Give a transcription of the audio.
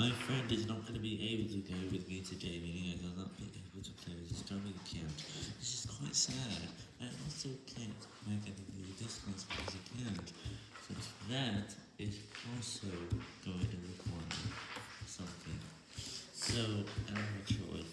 My friend is not going to be able to go with me today, meaning I will not be able to play with his drumming account. This is quite sad. I also can't make any new discounts because I can't. So that is also going to require something. So, I'm not sure.